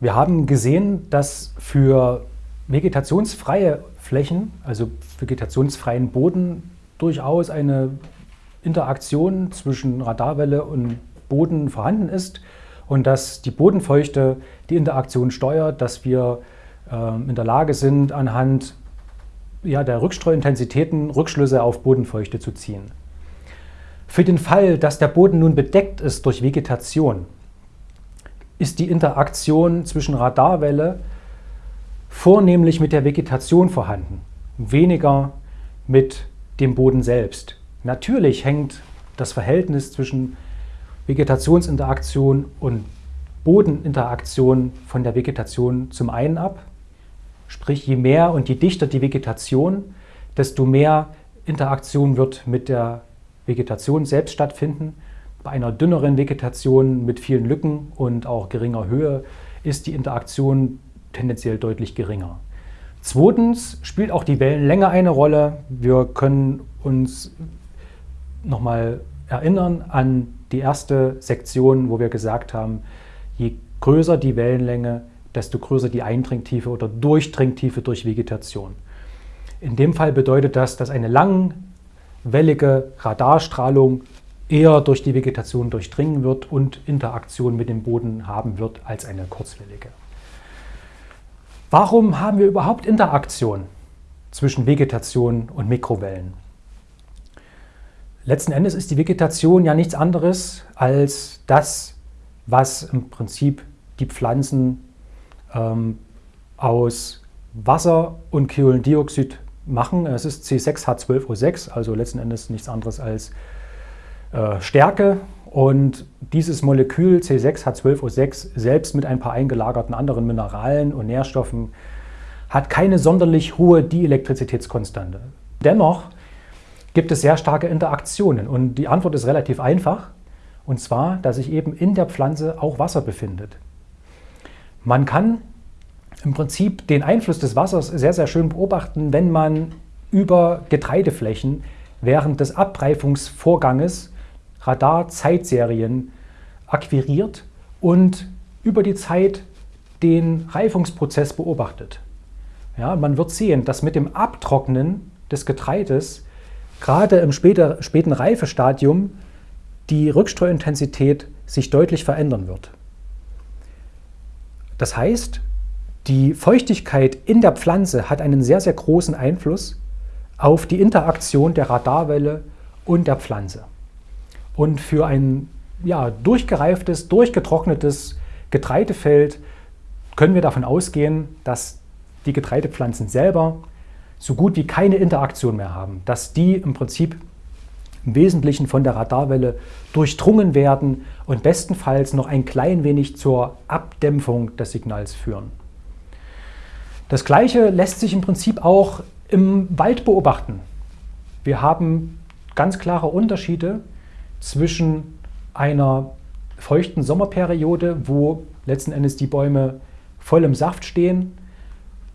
Wir haben gesehen, dass für vegetationsfreie Flächen, also vegetationsfreien Boden, durchaus eine Interaktion zwischen Radarwelle und Boden vorhanden ist und dass die Bodenfeuchte die Interaktion steuert, dass wir äh, in der Lage sind, anhand ja, der Rückstreuintensitäten Rückschlüsse auf Bodenfeuchte zu ziehen. Für den Fall, dass der Boden nun bedeckt ist durch Vegetation, ist die Interaktion zwischen Radarwelle vornehmlich mit der Vegetation vorhanden, weniger mit dem Boden selbst. Natürlich hängt das Verhältnis zwischen Vegetationsinteraktion und Bodeninteraktion von der Vegetation zum einen ab, Sprich, je mehr und je dichter die Vegetation, desto mehr Interaktion wird mit der Vegetation selbst stattfinden. Bei einer dünneren Vegetation mit vielen Lücken und auch geringer Höhe ist die Interaktion tendenziell deutlich geringer. Zweitens spielt auch die Wellenlänge eine Rolle. Wir können uns nochmal erinnern an die erste Sektion, wo wir gesagt haben, je größer die Wellenlänge, desto größer die Eindringtiefe oder Durchdringtiefe durch Vegetation. In dem Fall bedeutet das, dass eine langwellige Radarstrahlung eher durch die Vegetation durchdringen wird und Interaktion mit dem Boden haben wird als eine kurzwellige. Warum haben wir überhaupt Interaktion zwischen Vegetation und Mikrowellen? Letzten Endes ist die Vegetation ja nichts anderes als das, was im Prinzip die Pflanzen ähm, aus Wasser und Kohlendioxid machen. Es ist C6H12O6, also letzten Endes nichts anderes als äh, Stärke. Und dieses Molekül C6H12O6 selbst mit ein paar eingelagerten anderen Mineralen und Nährstoffen hat keine sonderlich hohe Dielektrizitätskonstante. Dennoch gibt es sehr starke Interaktionen und die Antwort ist relativ einfach. Und zwar, dass sich eben in der Pflanze auch Wasser befindet. Man kann im Prinzip den Einfluss des Wassers sehr, sehr schön beobachten, wenn man über Getreideflächen während des Abreifungsvorganges Radar-Zeitserien akquiriert und über die Zeit den Reifungsprozess beobachtet. Ja, man wird sehen, dass mit dem Abtrocknen des Getreides gerade im später, späten Reifestadium die Rückstreuintensität sich deutlich verändern wird. Das heißt, die Feuchtigkeit in der Pflanze hat einen sehr, sehr großen Einfluss auf die Interaktion der Radarwelle und der Pflanze. Und für ein ja, durchgereiftes, durchgetrocknetes Getreidefeld können wir davon ausgehen, dass die Getreidepflanzen selber so gut wie keine Interaktion mehr haben, dass die im Prinzip im Wesentlichen von der Radarwelle durchdrungen werden und bestenfalls noch ein klein wenig zur Abdämpfung des Signals führen. Das Gleiche lässt sich im Prinzip auch im Wald beobachten. Wir haben ganz klare Unterschiede zwischen einer feuchten Sommerperiode, wo letzten Endes die Bäume voll im Saft stehen,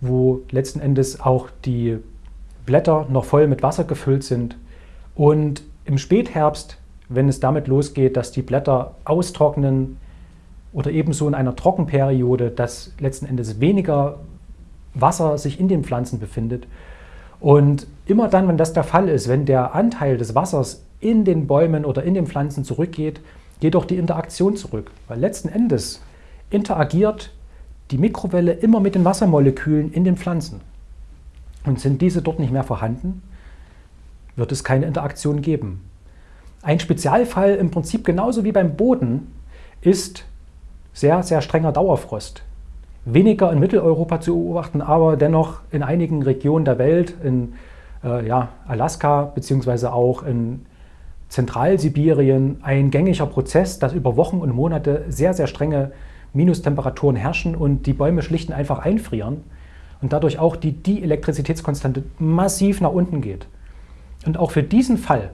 wo letzten Endes auch die Blätter noch voll mit Wasser gefüllt sind und im Spätherbst, wenn es damit losgeht, dass die Blätter austrocknen oder ebenso in einer Trockenperiode, dass letzten Endes weniger Wasser sich in den Pflanzen befindet. Und immer dann, wenn das der Fall ist, wenn der Anteil des Wassers in den Bäumen oder in den Pflanzen zurückgeht, geht auch die Interaktion zurück. Weil letzten Endes interagiert die Mikrowelle immer mit den Wassermolekülen in den Pflanzen. Und sind diese dort nicht mehr vorhanden, wird es keine Interaktion geben. Ein Spezialfall im Prinzip genauso wie beim Boden ist sehr, sehr strenger Dauerfrost. Weniger in Mitteleuropa zu beobachten, aber dennoch in einigen Regionen der Welt, in äh, ja, Alaska bzw. auch in Zentralsibirien, ein gängiger Prozess, dass über Wochen und Monate sehr, sehr strenge Minustemperaturen herrschen und die Bäume schlicht und einfach einfrieren und dadurch auch die Dielektrizitätskonstante massiv nach unten geht. Und auch für diesen Fall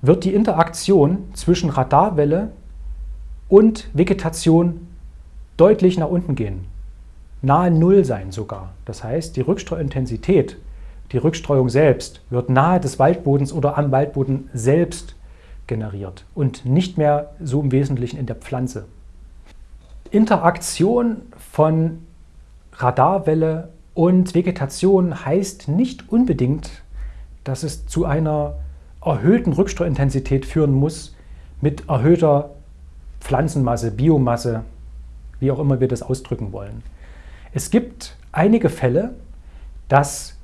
wird die Interaktion zwischen Radarwelle und Vegetation deutlich nach unten gehen. Nahe Null sein sogar. Das heißt, die Rückstreuintensität, die Rückstreuung selbst, wird nahe des Waldbodens oder am Waldboden selbst generiert und nicht mehr so im Wesentlichen in der Pflanze. Interaktion von Radarwelle und Vegetation heißt nicht unbedingt, dass es zu einer erhöhten Rückstreuintensität führen muss mit erhöhter Pflanzenmasse, Biomasse, wie auch immer wir das ausdrücken wollen. Es gibt einige Fälle, dass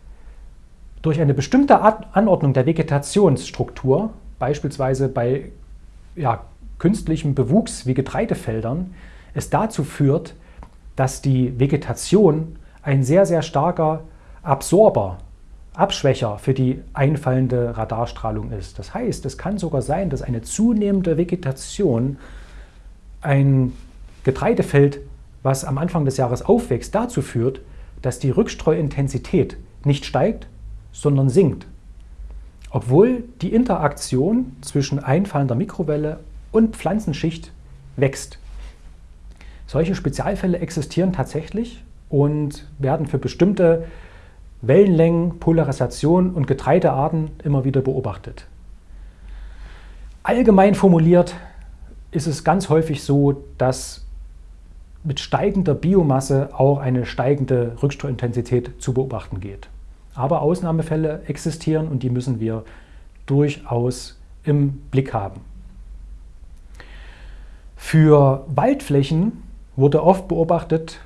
durch eine bestimmte Anordnung der Vegetationsstruktur, beispielsweise bei ja, künstlichem Bewuchs wie Getreidefeldern, es dazu führt, dass die Vegetation ein sehr, sehr starker Absorber Abschwächer für die einfallende Radarstrahlung ist. Das heißt, es kann sogar sein, dass eine zunehmende Vegetation ein Getreidefeld, was am Anfang des Jahres aufwächst, dazu führt, dass die Rückstreuintensität nicht steigt, sondern sinkt. Obwohl die Interaktion zwischen einfallender Mikrowelle und Pflanzenschicht wächst. Solche Spezialfälle existieren tatsächlich und werden für bestimmte Wellenlängen, Polarisation und Getreidearten immer wieder beobachtet. Allgemein formuliert ist es ganz häufig so, dass mit steigender Biomasse auch eine steigende Rückstreuintensität zu beobachten geht. Aber Ausnahmefälle existieren und die müssen wir durchaus im Blick haben. Für Waldflächen wurde oft beobachtet,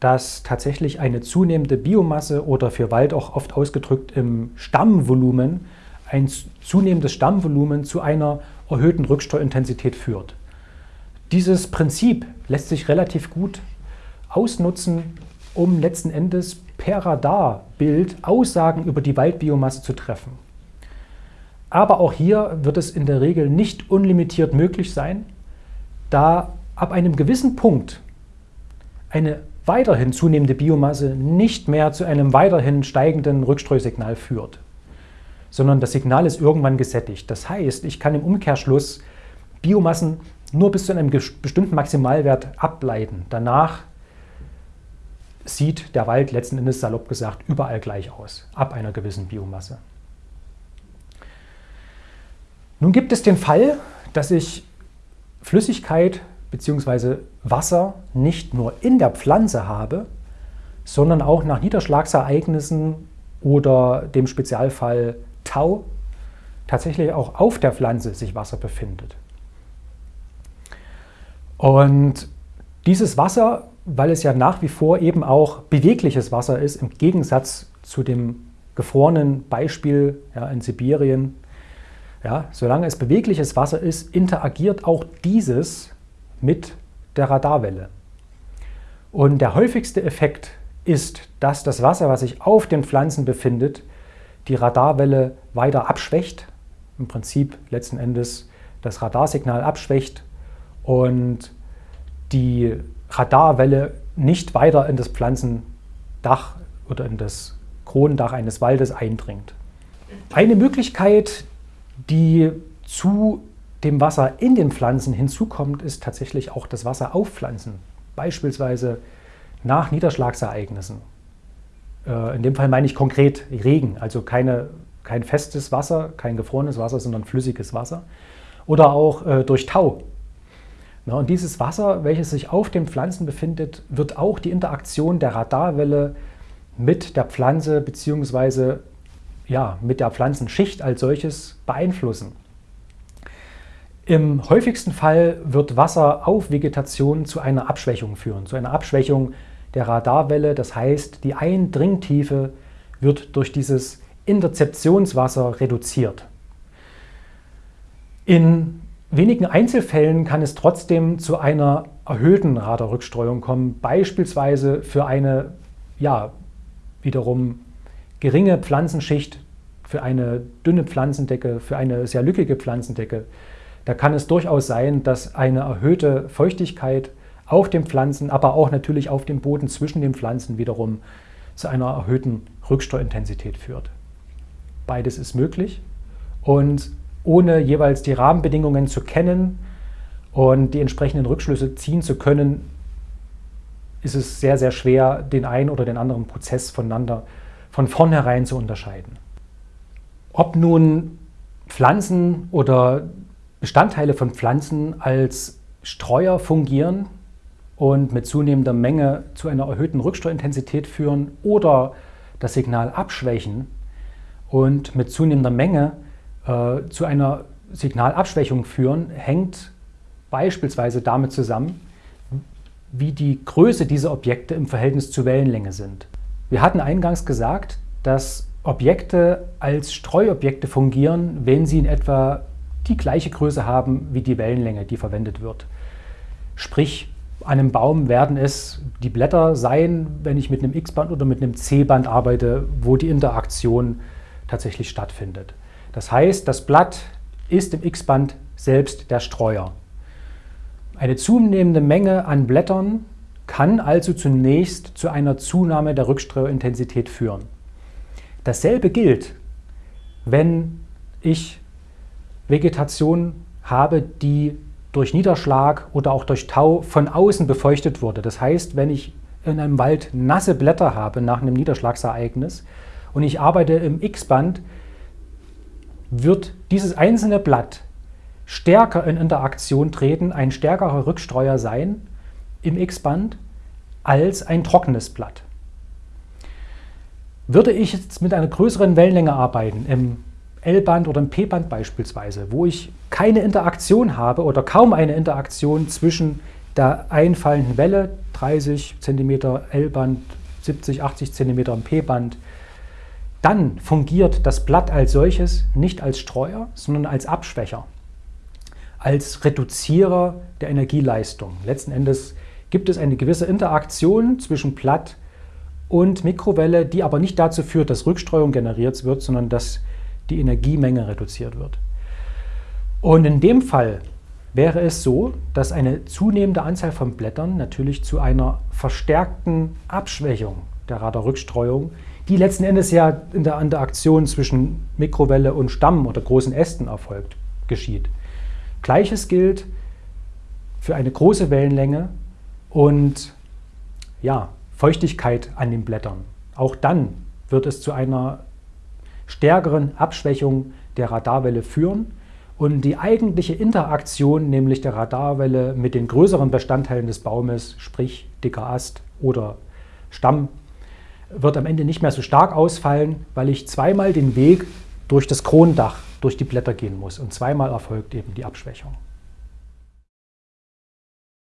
dass tatsächlich eine zunehmende Biomasse oder für Wald auch oft ausgedrückt im Stammvolumen ein zunehmendes Stammvolumen zu einer erhöhten Rücksteuerintensität führt. Dieses Prinzip lässt sich relativ gut ausnutzen, um letzten Endes per Radarbild Aussagen über die Waldbiomasse zu treffen. Aber auch hier wird es in der Regel nicht unlimitiert möglich sein, da ab einem gewissen Punkt eine weiterhin zunehmende Biomasse nicht mehr zu einem weiterhin steigenden Rückstreusignal führt, sondern das Signal ist irgendwann gesättigt. Das heißt, ich kann im Umkehrschluss Biomassen nur bis zu einem bestimmten Maximalwert ableiten. Danach sieht der Wald letzten Endes salopp gesagt überall gleich aus, ab einer gewissen Biomasse. Nun gibt es den Fall, dass ich Flüssigkeit bzw. Wasser nicht nur in der Pflanze habe, sondern auch nach Niederschlagsereignissen oder dem Spezialfall Tau tatsächlich auch auf der Pflanze sich Wasser befindet. Und dieses Wasser, weil es ja nach wie vor eben auch bewegliches Wasser ist, im Gegensatz zu dem gefrorenen Beispiel ja, in Sibirien, ja, solange es bewegliches Wasser ist, interagiert auch dieses mit der Radarwelle. Und der häufigste Effekt ist, dass das Wasser, was sich auf den Pflanzen befindet, die Radarwelle weiter abschwächt, im Prinzip letzten Endes das Radarsignal abschwächt und die Radarwelle nicht weiter in das Pflanzendach oder in das Kronendach eines Waldes eindringt. Eine Möglichkeit, die zu dem Wasser in den Pflanzen hinzukommt, ist tatsächlich auch das Wasser auf Pflanzen. Beispielsweise nach Niederschlagsereignissen. Äh, in dem Fall meine ich konkret Regen, also keine, kein festes Wasser, kein gefrorenes Wasser, sondern flüssiges Wasser. Oder auch äh, durch Tau. Und dieses Wasser, welches sich auf den Pflanzen befindet, wird auch die Interaktion der Radarwelle mit der Pflanze bzw. Ja, mit der Pflanzenschicht als solches beeinflussen. Im häufigsten Fall wird Wasser auf Vegetation zu einer Abschwächung führen, zu einer Abschwächung der Radarwelle. Das heißt, die Eindringtiefe wird durch dieses Interzeptionswasser reduziert. In wenigen Einzelfällen kann es trotzdem zu einer erhöhten Radarrückstreuung kommen, beispielsweise für eine ja, wiederum geringe Pflanzenschicht, für eine dünne Pflanzendecke, für eine sehr lückige Pflanzendecke da kann es durchaus sein, dass eine erhöhte Feuchtigkeit auf den Pflanzen, aber auch natürlich auf dem Boden zwischen den Pflanzen wiederum zu einer erhöhten Rücksteuintensität führt. Beides ist möglich und ohne jeweils die Rahmenbedingungen zu kennen und die entsprechenden Rückschlüsse ziehen zu können, ist es sehr, sehr schwer, den einen oder den anderen Prozess voneinander von vornherein zu unterscheiden. Ob nun Pflanzen oder Bestandteile von Pflanzen als Streuer fungieren und mit zunehmender Menge zu einer erhöhten Rücksteuerintensität führen oder das Signal abschwächen und mit zunehmender Menge äh, zu einer Signalabschwächung führen, hängt beispielsweise damit zusammen, wie die Größe dieser Objekte im Verhältnis zur Wellenlänge sind. Wir hatten eingangs gesagt, dass Objekte als Streuobjekte fungieren, wenn sie in etwa die gleiche Größe haben wie die Wellenlänge, die verwendet wird. Sprich, an einem Baum werden es die Blätter sein, wenn ich mit einem X-Band oder mit einem C-Band arbeite, wo die Interaktion tatsächlich stattfindet. Das heißt, das Blatt ist im X-Band selbst der Streuer. Eine zunehmende Menge an Blättern kann also zunächst zu einer Zunahme der Rückstreuintensität führen. Dasselbe gilt, wenn ich Vegetation habe, die durch Niederschlag oder auch durch Tau von außen befeuchtet wurde. Das heißt, wenn ich in einem Wald nasse Blätter habe nach einem Niederschlagsereignis und ich arbeite im X-Band, wird dieses einzelne Blatt stärker in Interaktion treten, ein stärkerer Rückstreuer sein im X-Band als ein trockenes Blatt. Würde ich jetzt mit einer größeren Wellenlänge arbeiten, im L-Band oder im P-Band beispielsweise, wo ich keine Interaktion habe oder kaum eine Interaktion zwischen der einfallenden Welle, 30 cm L-Band, 70, 80 cm im P-Band, dann fungiert das Blatt als solches nicht als Streuer, sondern als Abschwächer, als Reduzierer der Energieleistung. Letzten Endes gibt es eine gewisse Interaktion zwischen Blatt und Mikrowelle, die aber nicht dazu führt, dass Rückstreuung generiert wird, sondern dass die Energiemenge reduziert wird. Und in dem Fall wäre es so, dass eine zunehmende Anzahl von Blättern natürlich zu einer verstärkten Abschwächung der Radarrückstreuung, die letzten Endes ja in der Interaktion zwischen Mikrowelle und Stamm oder großen Ästen erfolgt, geschieht. Gleiches gilt für eine große Wellenlänge und ja, Feuchtigkeit an den Blättern. Auch dann wird es zu einer stärkeren Abschwächung der Radarwelle führen und die eigentliche Interaktion, nämlich der Radarwelle mit den größeren Bestandteilen des Baumes, sprich dicker Ast oder Stamm, wird am Ende nicht mehr so stark ausfallen, weil ich zweimal den Weg durch das Kronendach, durch die Blätter gehen muss und zweimal erfolgt eben die Abschwächung.